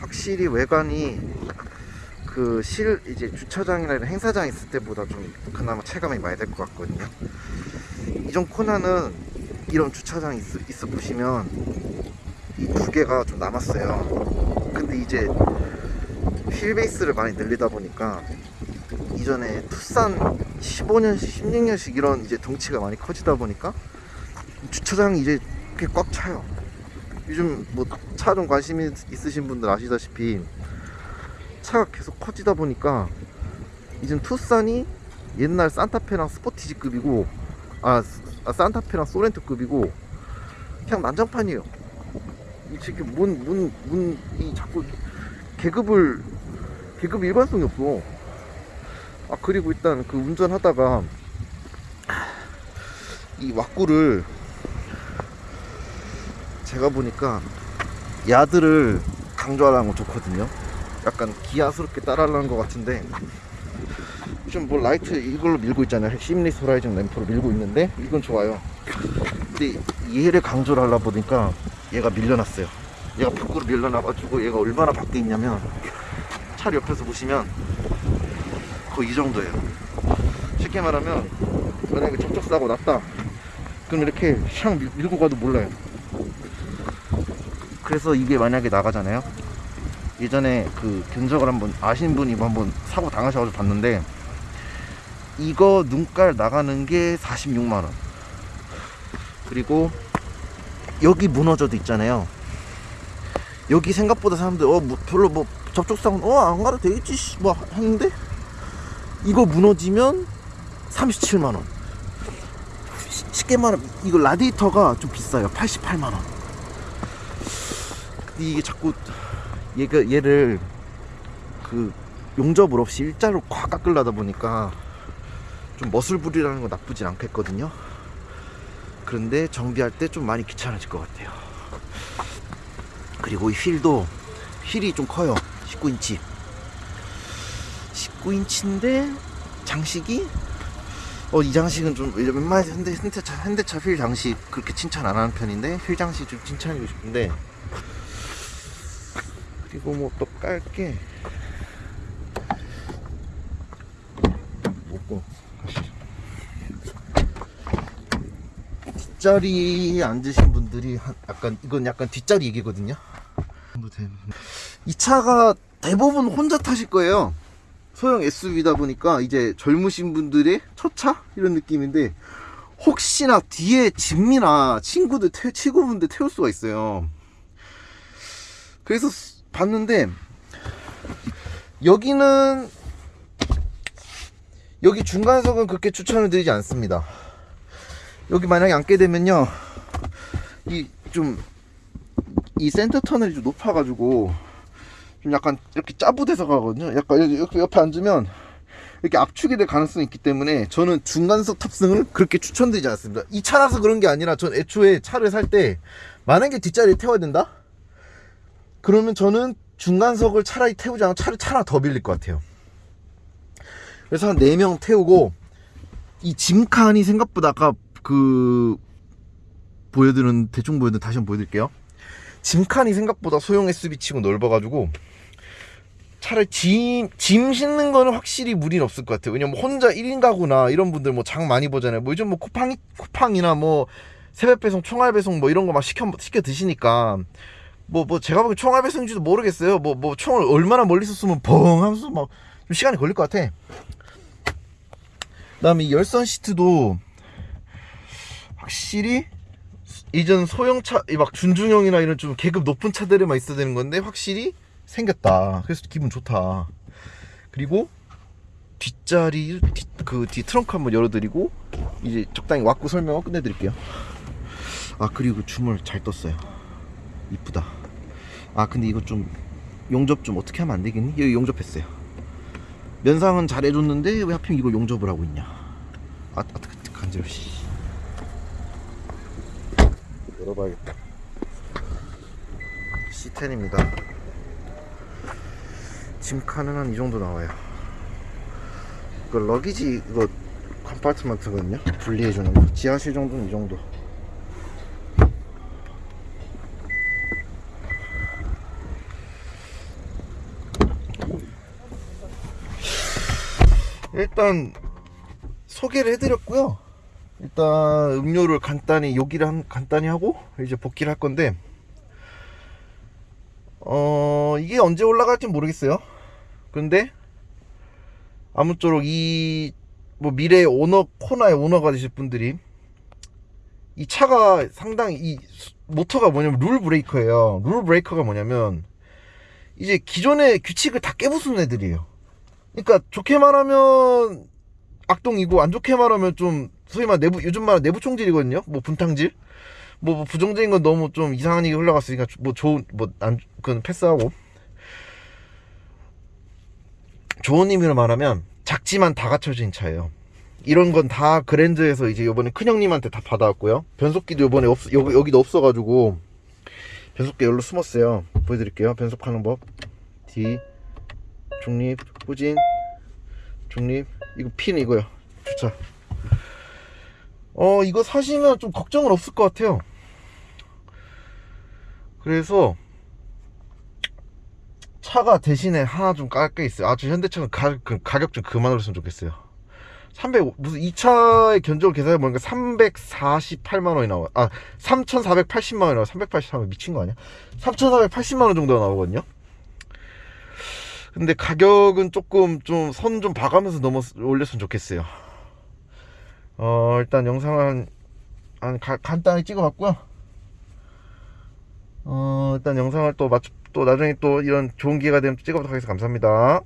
확실히 외관이 그 실 이제 주차장이나 이런 행사장 있을 때보다 좀 그나마 체감이 많이 될 것 같거든요. 이전 코나는 이런 주차장 있어, 있어 보시면 이 두 개가 좀 남았어요. 근데 이제 휠 베이스를 많이 늘리다 보니까 이전에 투싼 15년씩 16년씩 이런 이제 덩치가 많이 커지다 보니까 주차장이 이제 꽤 꽉 차요. 요즘 뭐 차 좀 관심 있- 있으신 분들 아시다시피 차가 계속 커지다 보니까 이젠 투싼이 옛날 산타페랑 스포티지급이고 아, 스- 아, 산타페랑 소렌토급이고 그냥 난장판이에요. 이 지금 뭔 뭔 뭔 이 자꾸 계급을 계급 일관성이 없어. 아 그리고 일단 그 운전하다가 이 왁구를 제가 보니까 wide를 강조하라는 거 좋거든요. 약간 기아스럽게 따라하려는 것 같은데 좀 뭐 라이트 이걸로 밀고 있잖아요. seamless horizon 램프로 밀고 있는데 이건 좋아요. 근데 얘를 강조를 하려 보니까 얘가 밀려났어요. 얘가 밖으로 밀려나가지고 얘가 얼마나 밖에 있냐면 차 옆에서 보시면 거의 이 정도예요. 쉽게 말하면 만약에 접촉사고 났다. 그럼 이렇게 샹 밀- 밀고 가도 몰라요. 그래서 이게 만약에 나가잖아요. 예전에 그 견적을 한번 아신 분이 한번 사고 당하셔가지고 봤는데 이거 눈깔 나가는 게 46만 원. 그리고 여기 무너져도 있잖아요. 여기 생각보다 사람들 어 뭐, 별로 뭐 접촉사고 어안 가도 되겠지 씨, 뭐 했는데 이거 무너지면 37만 원. 시- 쉽게 말하면 이거 라디에이터가 좀 비싸요. 88만 원. 이게 자꾸 얘가 얘를 그 용접을 없이 일자로 꽉 깎으려다 보니까 좀 멋을 부리라는 건 나쁘진 않겠거든요. 그런데 정비할 때 좀 많이 귀찮아질 것 같아요. 그리고 이 휠도 휠이 좀 커요. 19인치. 19인치인데 장식이 어 이 장식은 좀 웬만해서 현대 현대차 현대차 휠 장식 그렇게 칭찬 안 하는 편인데 휠 장식 좀 칭찬해주고 싶은데 그리고 뭐 또 깔게 먹고. 뒷자리에 앉으신 분들이 한- 약간 이건 약간 뒷자리 얘기거든요. 이 차가 대부분 혼자 타실 거예요. 소형 SUV다 보니까 이제 젊으신 분들의 첫 차 이런 느낌인데 혹시나 뒤에 진미나 친구들 태, 친구분들 태울 수가 있어요. 그래서 스- 봤는데 여기는 여기 중간석은 그렇게 추천을 드리지 않습니다. 여기 만약에 앉게 되면요, 이 좀이 센터 터널이 좀 높아 가지고 좀 약간 이렇게 짜부돼서 가거든요. 약간 옆에, 옆에 앉으면 이렇게 압축이 될 가능성이 있기 때문에 저는 중간석 탑승을 그렇게 추천드리지 않습니다. 이 차라서 그런 게 아니라 전 애초에 차를 살 때 만약에 뒷자리에 태워야 된다? 그러면 저는 중간석을 차라리 태우지 않고 차를 차나 더 빌릴 것 같아요. 그래서 한 4명 태우고 이 짐칸이 생각보다 아까 그 보여드린 대충 보여드린 다시 한번 보여드릴게요. 짐칸이 생각보다 소형 SUV 치고 넓어가지고 차라리 짐, 짐 싣는 거는 확실히 무리는 없을 것 같아요. 왜냐면 혼자 1인 가구나 이런 분들 뭐 장 많이 보잖아요. 뭐 요즘 뭐 쿠팡, 쿠팡이나 뭐 새벽 배송, 총알 배송 뭐 이런 거 막 시켜, 시켜 드시니까 뭐, 뭐 제가 보기엔 총알 배송인지도 모르겠어요. 뭐, 뭐 총을 얼마나 멀리서 쏘면 벙 하면서 막 좀 시간이 걸릴 것 같아. 그 다음에 이 열선 시트도 확실히 이전 소형차 이막 준중형이나 이런 좀 계급 높은 차들에만 있어야 되는 건데 확실히 생겼다. 그래서 기분 좋다. 그리고 뒷자리 그뒤 트렁크 한번 열어드리고 이제 적당히 왁구 설명을 끝내드릴게요. 아 그리고 줌을 잘 떴어요. 이쁘다 아 근데 이거 좀 용접 좀 어떻게 하면 안 되겠니? 여기 용접했어요. 면상은 잘 해줬는데 왜 하필 이거 용접을 하고 있냐? 아, 아 간지러워 씨. 열어봐야겠다. C10입니다. 짐칸은 한 이 정도 나와요. 이거 러기지 이거 컴파트먼트거든요? 분리해주는 거. 지하실 정도는 이 정도 일단 소개를 해드렸고요. 일단 음료를 간단히 요기를 한, 간단히 하고 이제 복귀를 할 건데 어 이게 언제 올라갈지 모르겠어요. 근데 아무쪼록 이 뭐 미래의 오너 코나의 오너가 되실 분들이 이 차가 상당히 이 수- 모터가 뭐냐면 룰 브레이커예요. 룰 브레이커가 뭐냐면 이제 기존의 규칙을 다 깨부수는 애들이에요. 그러니까 좋게 말하면 악동이고 안 좋게 말하면 좀 소위 말 내부 요즘 말 내부 총질이거든요. 뭐 분탕질. 뭐, 뭐 부정적인 건 너무 좀 이상한 얘기 흘러갔으니까 뭐 좋은 뭐안 그건 패스하고 좋은 의미로 말하면 작지만 다 갖춰진 차예요. 이런 건 다 그랜드에서 이제 요번에 큰형님한테 다 받아왔고요. 변속기도 요번에 없, 여기, 여기도 없어가지고 변속기 여기로 숨었어요. 보여드릴게요. 변속하는 법. D, 중립, 후진, 중립. 이거 핀 이거요. 주차. 어, 이거 사시면 좀 걱정은 없을 것 같아요. 그래서 차가 대신에 하나 좀 깔게 있어요. 아, 저 현대차는 가, 그 가격 좀 그만으로으면 좋겠어요. 300 무슨 이 차의 견적을 계산해 보니까 348만 원이 나와. 아, 3,480만 원이 나와. 383만 미친 거 아니야? 3,480만 원 정도가 나오거든요. 근데 가격은 조금 좀 선 좀 봐가면서 넘어 올렸으면 좋겠어요. 어, 일단 영상을 한, 한 가- 간단히 찍어봤고요. 어, 일단 영상을 또 맞춰 또 나중에 또 이런 좋은 기회가 되면 또 찍어보도록 하겠습니다. 감사합니다.